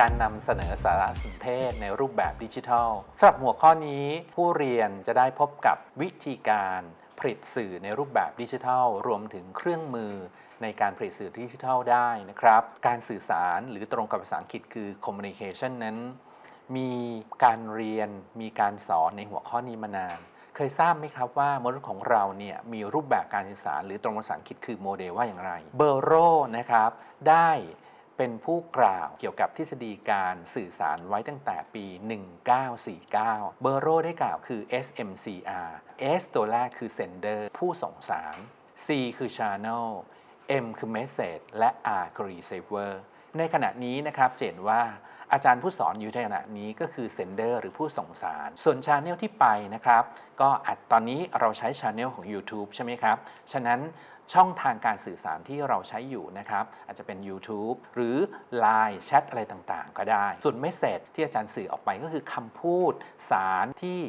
การนำเสนอสารสนเทศในรูปแบบดิจิทัลสำหรับหัวข้อนี้ผู้เรียนจะได้พบกับวิธีการผลิตสื่อในรูปแบบดิจิทัล รวมถึงเครื่องมือในการผลิตสื่อดิจิทัลได้นะครับ การสื่อสารหรือตรงกับภาษาอังกฤษคือ communication นั้น มีการเรียนมีการสอนในหัวข้อนี้มานาน เคยทราบไหมครับว่ามนุษย์ของเราเนี่ยมีรูปแบบการสื่อสารหรือตรงภาษาอังกฤษคือโมเดลว่าอย่างไร เบอร์โรนะครับได้ เป็นผู้กล่าวเกี่ยวกับทฤษฎีการสื่อสารไว้ตั้งแต่ปี 1949 เบอร์โลได้กล่าวคือ SMCR S ตัวแรกคือ sender ผู้ส่งสาร C คือ channel M คือ message และ R คือ receiver ในขณะนี้นะครับเช่นว่า อาจารย์ผู้สอนอยู่ในขณะนี้ก็คือ sender หรือผู้ส่งสาร ส่วน channel ที่ไปนะครับก็อตอนนี้เราใช้ channel ของ YouTube ใช่ไหมครับ ฉะนั้นช่องทางการสื่อสารที่เราใช้อยู่นะครับ อาจจะเป็น YouTube หรือ Line แชทอะไรต่างๆ ก็ได้ ส่วนเมสเซจที่อาจารย์สื่อออกไปก็คือคำพูดสารที่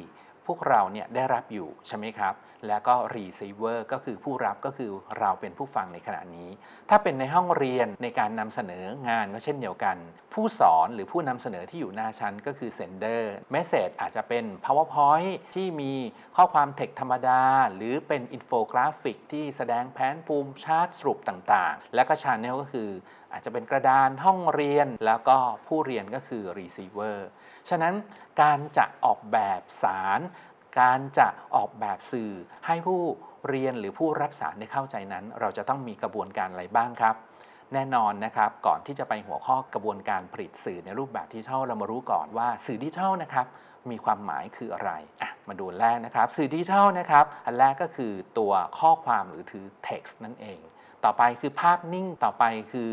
พวกเราเนี่ยได้รับอยู่ใช่ไหมครับ แล้วก็ receiver ก็คือผู้รับก็คือเราเป็นผู้ฟังในขณะนี้ ถ้าเป็นในห้องเรียนในการนำเสนองานก็เช่นเดียวกัน ผู้สอนหรือผู้นำเสนอที่อยู่หน้าชั้นก็คือ sender message อาจจะเป็น powerpoint ที่มีข้อความเทคธรรมดา หรือเป็นอินโฟกราฟิกที่แสดงแผนภูมิชาร์ตสรุปต่างๆ แล้วก็ channel ก็คือ อาจจะเป็นกระดานห้องเรียนแล้วก็ผู้เรียนก็คือ receiver ฉะนั้นการจะออกแบบสาร การจะออกแบบสื่อให้ผู้เรียนหรือผู้รับสารได้เข้าใจนั้น เราจะต้องมีกระบวนการอะไรบ้างครับ แน่นอนนะครับ ก่อนที่จะไปหัวข้อกระบวนการผลิตสื่อในรูปแบบดิจิทัลเรามารู้ก่อนว่าสื่อดิจิทัลนะครับมีความหมายคืออะไรอะมาดูแรกนะครับ สื่อดิจิทัลนะครับ อันแรกก็คือตัวข้อความหรือถือ text นั่นเอง ต่อไปคือภาพนิ่งต่อไปคือ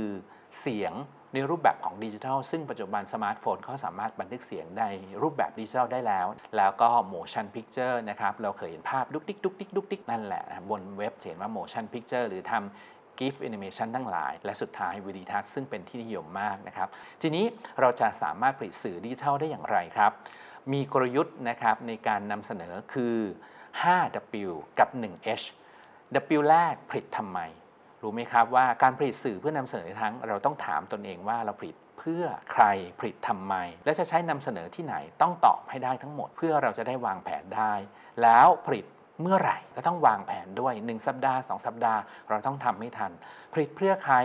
เสียงในรูปแบบของดิจิทัล ซึ่งปัจจุบันสมาร์ทโฟนเขาสามารถบันทึกเสียงในรูปแบบดิจิทัลได้แล้ว แล้วก็ motion picture นะครับ เราเคยเห็นภาพดุกดิกดุกดิกดุกดิกนั่นแหละบนเว็บเห็นว่า motion picture หรือทำ GIF animation ทั้งหลาย และสุดท้ายวิดีทัศน์ซึ่งเป็นที่นิยมมากนะครับ ทีนี้เราจะสามารถผลิตสื่อดิจิทัลได้อย่างไรครับ มีกลยุทธ์นะครับในการนำเสนอคือ 5W กับ 1H W แรกผลิตทำไม รู้ไหมครับว่าการผลิตสื่อเพื่อนำเสนอทั้ง เราต้องถามตนเองว่าเราผลิตเพื่อใครผลิตทำไม และจะใช้นำเสนอที่ไหนต้องตอบให้ได้ทั้งหมด เพื่อเราจะได้วางแผนได้ แล้วผลิต เมื่อไหร่ก็ต้องวางแผนด้วย 1 สัปดาห์ 2 สัปดาห์ เราต้องทำให้ทัน ผลิตเพื่อใคร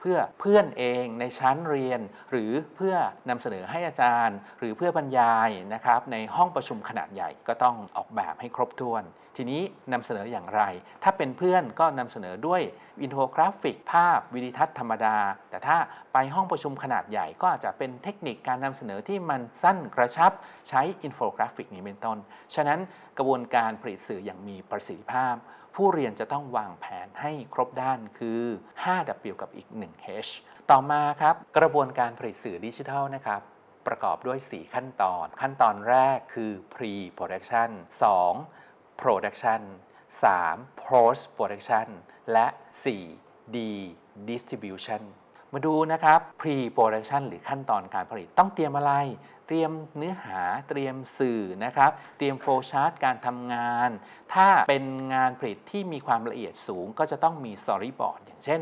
เพื่อเพื่อนเองในชั้นเรียน หรือเพื่อนำเสนอให้อาจารย์ หรือเพื่อบรรยายนะครับในห้องประชุมขนาดใหญ่ก็ต้องออกแบบให้ครบถ้วน ทีนี้นำเสนออย่างไร ถ้าเป็นเพื่อนก็นำเสนอด้วยอินโฟกราฟิก ภาพวิดีทัศน์ธรรมดา แต่ถ้าไปห้องประชุมขนาดใหญ่ ก็อาจจะเป็นเทคนิคการนำเสนอที่มันสั้นกระชับใช้อินโฟกราฟิกนี้เป็นต้น ฉะนั้นกระบวนการผลิตสื่ออย่างมีประสิทธิภาพ ผู้เรียนจะต้องวางแผนให้ครบด้านคือ 5W กับอีก 1H ต่อมาครับกระบวนการผลิตสื่อดิจิทัลนะครับประกอบด้วย 4 ขั้นตอน ขั้นตอนแรกคือ pre production 2 production 3 post production และ 4 d distribution มาดูนะครับ pre production หรือขั้นตอนการผลิตต้องเตรียมอะไร เตรียมเนื้อหาเตรียมสื่อนะครับ เตรียม flowchart การทำงาน ถ้าเป็นงานผลิตที่มีความละเอียดสูง ก็จะต้องมี storyboard อย่างเช่น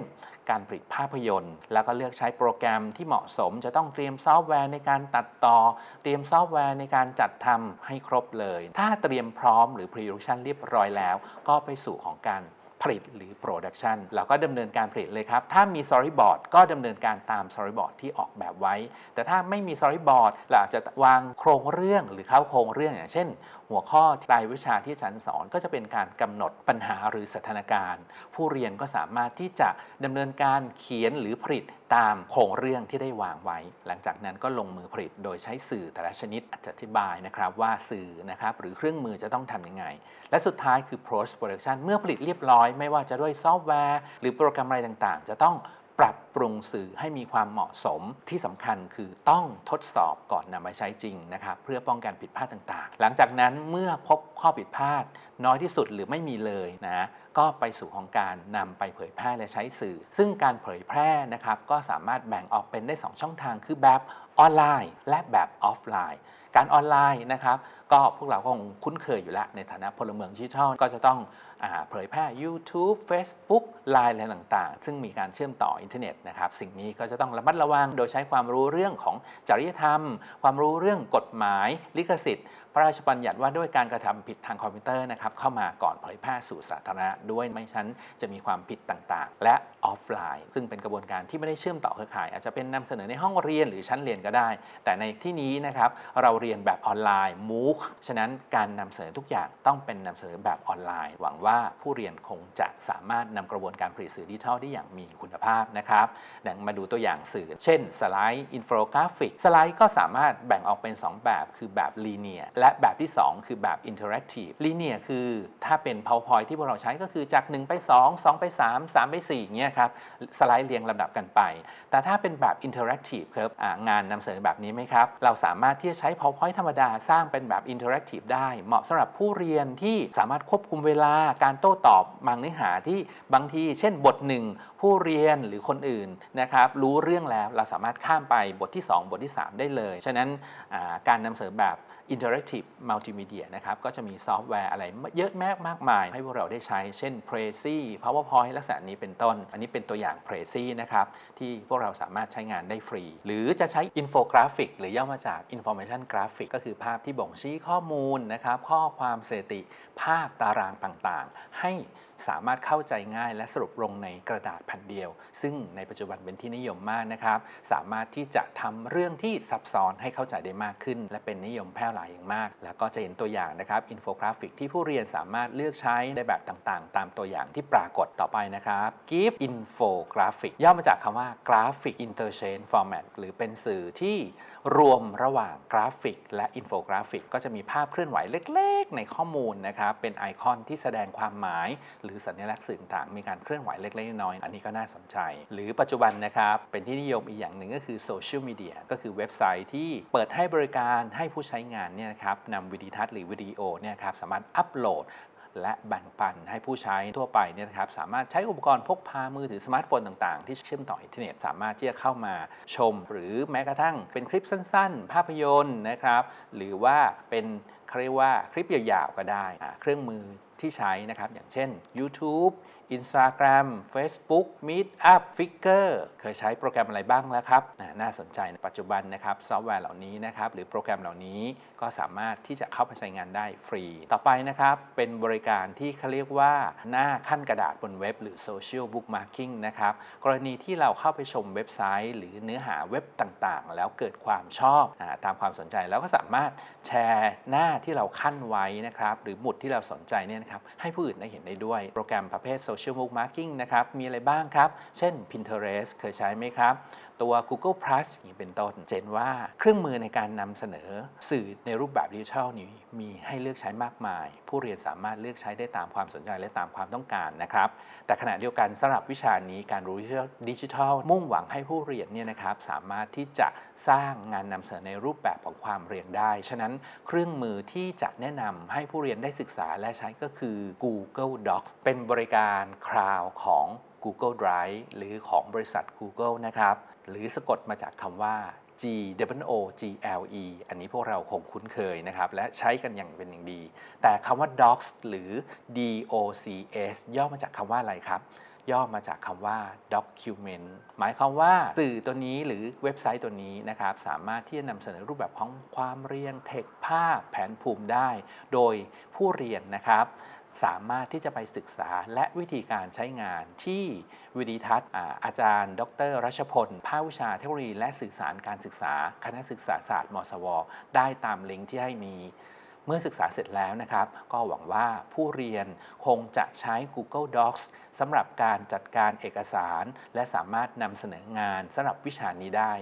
การผลิตภาพยนตร์ แล้วก็เลือกใช้โปรแกรมที่เหมาะสม จะต้องเตรียมซอฟต์แวร์ในการตัดต่อ เตรียมซอฟต์แวร์ในการจัดทำให้ครบเลย ถ้าเตรียมพร้อมหรือ pre-production เรียบร้อยแล้ว ก็ไปสู่ของการ ผลิตหรือ production เราก็ดำเนินการผลิตเลยครับ ถ้ามี storyboard ก็ดำเนินการตาม storyboard ที่ออกแบบไว้ แต่ถ้าไม่มี storyboard เราอาจจะวางโครงเรื่องหรือเข้าโครงเรื่องอย่างเช่น หัวข้อรายวิชาที่อาจารย์สอนก็จะเป็นการกำหนดปัญหาหรือสถานการณ์ ผู้เรียนก็สามารถที่จะดำเนินการเขียนหรือผลิต ตามโครงเรื่องที่ได้วางไว้ หลังจากนั้นก็ลงมือผลิตโดยใช้สื่อแต่ละชนิดอธิบายนะครับว่าสื่อนะครับหรือเครื่องมือจะต้องทำยังไง และสุดท้ายคือ post production เมื่อผลิตเรียบร้อย ไม่ว่าจะด้วยซอฟต์แวร์ หรือโปรแกรมอะไรต่างๆ จะต้อง ปรับปรุงสื่อให้มีความเหมาะสมที่สำคัญคือต้องทดสอบก่อนนำมาใช้จริงนะครับเพื่อป้องกันผิดพลาดต่างๆ หลังจากนั้นเมื่อพบข้อผิดพลาด น้อยที่สุดหรือไม่มีเลยนะก็ไปสู่ของการนำไปเผยแพร่และใช้สื่อ ซึ่งการเผยแพร่นะครับก็สามารถแบ่งออกเป็นได้ 2 ช่องทางคือแบบ ออนไลน์และแบบออฟไลน์ การออนไลน์นะครับก็พวกเราคงคุ้นเคยอยู่แล้ว ในฐานะพลเมืองดิจิทัลก็จะต้องเผยแพร่ YouTube Facebook Line อะไรต่างๆ ซึ่งมีการเชื่อมต่ออินเทอร์เน็ตนะครับสิ่งนี้ก็จะต้องระมัดระวังโดยใช้ความรู้เรื่องของจริยธรรม ความรู้เรื่องกฎหมายลิขสิทธิ์ พระราชบัญญัติว่าด้วยการกระทำผิดทางคอมพิวเตอร์นะครับเข้ามาก่อนเผยแพร่สู่สาธารณะด้วยไม่งั้นจะมีความผิดต่างๆ และออฟไลน์ ซึ่งเป็นกระบวนการที่ไม่ได้เชื่อมต่อเครือข่าย อาจจะเป็นนำเสนอในห้องเรียนหรือชั้นเรียนก็ได้ แต่ในที่นี้นะครับเราเรียนแบบออนไลน์ MOOC ฉะนั้นการนำเสนอทุกอย่างต้องเป็นนำเสนอแบบออนไลน์ หวังว่าผู้เรียนคงจะสามารถนำกระบวนการผลิตสื่อดิจิทัลได้อย่างมีคุณภาพนะครับดังมาดูตัวอย่างสื่อ เช่นสไลด์อินโฟกราฟิกสไลด์ก็สามารถแบ่งออกเป็น 2 แบบ คือแบบ linear และแบบที่ 2 คือแบบ interactive linear คือถ้าเป็น PowerPoint ที่พวกเราใช้ก็คือจาก 1 ไป 2 2 ไป 3 3 ไป4อย่างเงี้ยครับสไลด์เรียงลำดับกันไป แต่ถ้าเป็นแบบ interactive ครับงานนำเสนอแบบนี้ไหมครับ เราสามารถที่จะใช้ PowerPoint ธรรมดาสร้างเป็นแบบ interactive ได้ เหมาะสำหรับผู้เรียนที่สามารถควบคุมเวลาการโต้ตอบบางเนื้อหาที่บางทีเช่นบทหนึ่งผู้เรียนหรือคนอื่นนะครับรู้เรื่องแล้วเราสามารถข้ามไปบทที่ 2 บทที่ 3 ได้เลย ฉะนั้นการนำเสนอแบบ Interactive Multimedia นะครับ ก็จะมีซอฟต์แวร์อะไรเยอะแมากมากมาย ให้พวกเราได้ใช้ เช่น Prezi PowerPoint ลักษณะนี้เป็นต้น อันนี้เป็นตัวอย่าง Prezi นะครับ ที่พวกเราสามารถใช้งานได้ฟรี หรือจะใช้อินโฟกราฟิกหรือย่อมาจาก Information Graphic ก็คือภาพที่บ่งชี้ข้อมูลนะครับ ข้อความสถิติ ภาพตารางต่างๆ ให้สามารถเข้าใจง่ายและสรุปลงในกระดาษแผ่นเดียว ซึ่งในปัจจุบันเป็นที่นิยมมากนะครับ สามารถที่จะทำเรื่องที่ซับซ้อนให้เข้าใจได้มากขึ้น และเป็นนิยมแพร่หลายอย่างมากแล้วก็จะเห็นตัวอย่างนะครับอินโฟกราฟิกที่ผู้เรียนสามารถเลือกใช้ในแบบต่างๆ ตามตัวอย่างที่ปรากฏต่อไปนะครับ GIF Infographic ย่อมาจากคำว่า Graphic Interchange Format หรือเป็นสื่อที่รวมระหว่างกราฟิก และอินโฟกราฟิก ก็จะมีภาพเคลื่อนไหวเล็ก ๆ ในข้อมูลนะครับ เป็นไอคอนที่แสดงความหมาย หรือสัญลักษณ์สื่อต่างมีการเคลื่อนไหวเล็กๆน้อยๆอันนี้ก็น่าสนใจ หรือปัจจุบันนะครับ เป็นที่นิยมอีกอย่างหนึ่งก็คือโซเชียลมีเดียก็คือเว็บไซต์ที่เปิดให้บริการให้ผู้ใช้งานเนี่ยนะครับนำวิดีทัศน์หรือวิดีโอเนี่ยครับสามารถอัปโหลดและแบ่งปันให้ผู้ใช้ทั่วไปเนี่ยนะครับสามารถใช้อุปกรณ์พกพามือถือสมาร์ทโฟนต่างๆ ที่เชื่อมต่ออินเทอร์เน็ตสามารถที่จะเข้ามาชม หรือแม้กระทั่งเป็นคลิปสั้นๆ ภาพยนตร์นะครับ หรือว่าเป็นเขาเรียกว่าคลิปยาวๆก็ได้ เครื่องมือ ที่ใช้นะครับ อย่างเช่น YouTube Instagram Facebook Meetup Figure เคยใช้โปรแกรมอะไรบ้างแล้วครับ น่าสนใจในปัจจุบันนะครับซอฟต์แวร์เหล่านี้นะครับหรือโปรแกรมเหล่านี้ก็สามารถที่จะเข้าไปใช้งานได้ฟรี ต่อไปนะครับ เป็นบริการที่เขาเรียกว่าหน้าขั้นกระดาษบนเว็บ หรือ Social Bookmarking นะครับ กรณีที่เราเข้าไปชมเว็บไซต์ หรือเนื้อหาเว็บต่างๆ แล้วเกิดความชอบอตามความสนใจแล้วก็สามารถแชร์หน้าที่เราขั้นไว้นะครับหรือหมุดที่เราสนใจเนี่ยนะครับให้ผู้อื่นได้เห็นได้ด้วย โปรแกรมประเภท Social Bookmarking นะครับมีอะไรบ้างครับ เช่น Pinterest เคยใช้ไหมครับ ตัว Google Plus อย่างนี้เป็นต้น เจนว่าเครื่องมือในการนำเสนอสื่อในรูปแบบดิจิทัลนี้มีให้เลือกใช้มากมาย ผู้เรียนสามารถเลือกใช้ได้ตามความสนใจและตามความต้องการนะครับ แต่ขณะเดียวกันสำหรับวิชานี้การรู้ดิจิทัล มุ่งหวังให้ผู้เรียนเนี่ยนะครับสามารถที่จะสร้างงานนำเสนอในรูปแบบของความเรียนได้ ฉะนั้นเครื่องมือที่จะแนะนำให้ผู้เรียนได้ศึกษาและใช้ก็คือ Google Docs เป็นบริการคลาวของ Google Drive หรือของบริษัท Google นะครับ หรือสะกดมาจากคำว่า G W O G L E อันนี้พวกเราคงคุ้นเคยนะครับ และใช้กันอย่างเป็นอย่างดี แต่คำว่า Docs หรือ D O C S ย่อมาจากคำว่าอะไรครับ ย่อมาจากคำว่า document หมายความว่าสื่อตัวนี้หรือเว็บไซต์ตัวนี้นะครับ สามารถที่จะนำเสนอรูปแบบของความเรียนเทคภาพแผนภูมิได้ โดยผู้เรียนนะครับ สามารถที่จะไปศึกษาและวิธีการใช้งานที่วิดีทัศน์อาอาจารย์ ดร รัชพล ภาควิชาเทคโนโลยีและสื่อสารการศึกษา คณะศึกษาศาสตร์มศว ได้ตามลิงก์ที่ให้มีเมื่อศึกษาเสร็จแล้วนะครับ ก็หวังว่าผู้เรียนคงจะใช้ Google Docs สำหรับการจัดการเอกสาร และสามารถนำเสนองานสำหรับวิชานี้ได้